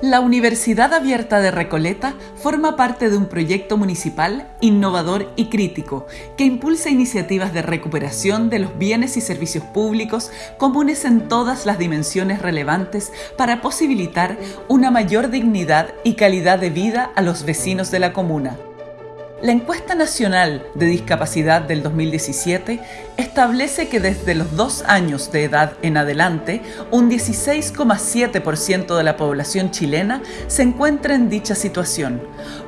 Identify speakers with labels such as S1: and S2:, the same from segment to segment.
S1: La Universidad Abierta de Recoleta forma parte de un proyecto municipal innovador y crítico que impulsa iniciativas de recuperación de los bienes y servicios públicos comunes en todas las dimensiones relevantes para posibilitar una mayor dignidad y calidad de vida a los vecinos de la comuna. La encuesta nacional de discapacidad del 2017 establece que desde los dos años de edad en adelante, un 16,7% de la población chilena se encuentra en dicha situación,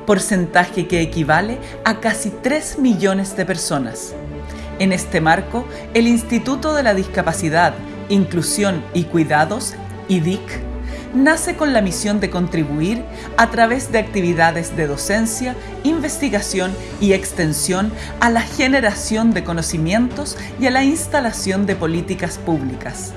S1: porcentaje que equivale a casi 3 millones de personas. En este marco, el Instituto de la Discapacidad, Inclusión y Cuidados, IDIC, nace con la misión de contribuir a través de actividades de docencia, investigación y extensión a la generación de conocimientos y a la instalación de políticas públicas.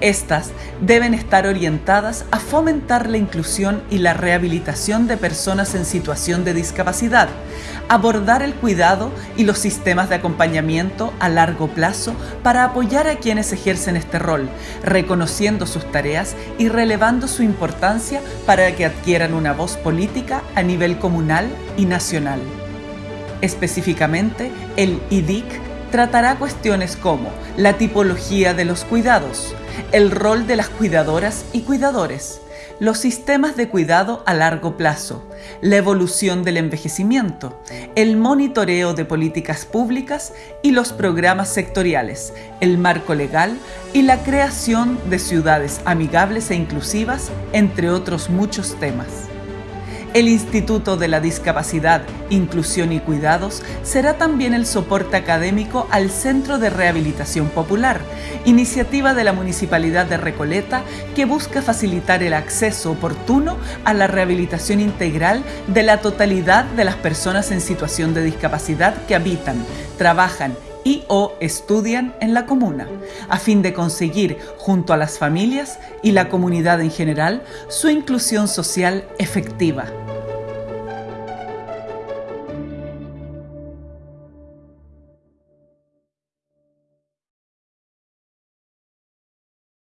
S1: Estas deben estar orientadas a fomentar la inclusión y la rehabilitación de personas en situación de discapacidad, abordar el cuidado y los sistemas de acompañamiento a largo plazo para apoyar a quienes ejercen este rol, reconociendo sus tareas y relevando su importancia para que adquieran una voz política a nivel comunal y nacional. Específicamente, el IDIC tratará cuestiones como la tipología de los cuidados, el rol de las cuidadoras y cuidadores, los sistemas de cuidado a largo plazo, la evolución del envejecimiento, el monitoreo de políticas públicas y los programas sectoriales, el marco legal y la creación de ciudades amigables e inclusivas, entre otros muchos temas. El Instituto de la Discapacidad, Inclusión y Cuidados será también el soporte académico al Centro de Rehabilitación Popular, iniciativa de la Municipalidad de Recoleta que busca facilitar el acceso oportuno a la rehabilitación integral de la totalidad de las personas en situación de discapacidad que habitan, trabajan y o estudian en la comuna, a fin de conseguir, junto a las familias y la comunidad en general, su inclusión social efectiva.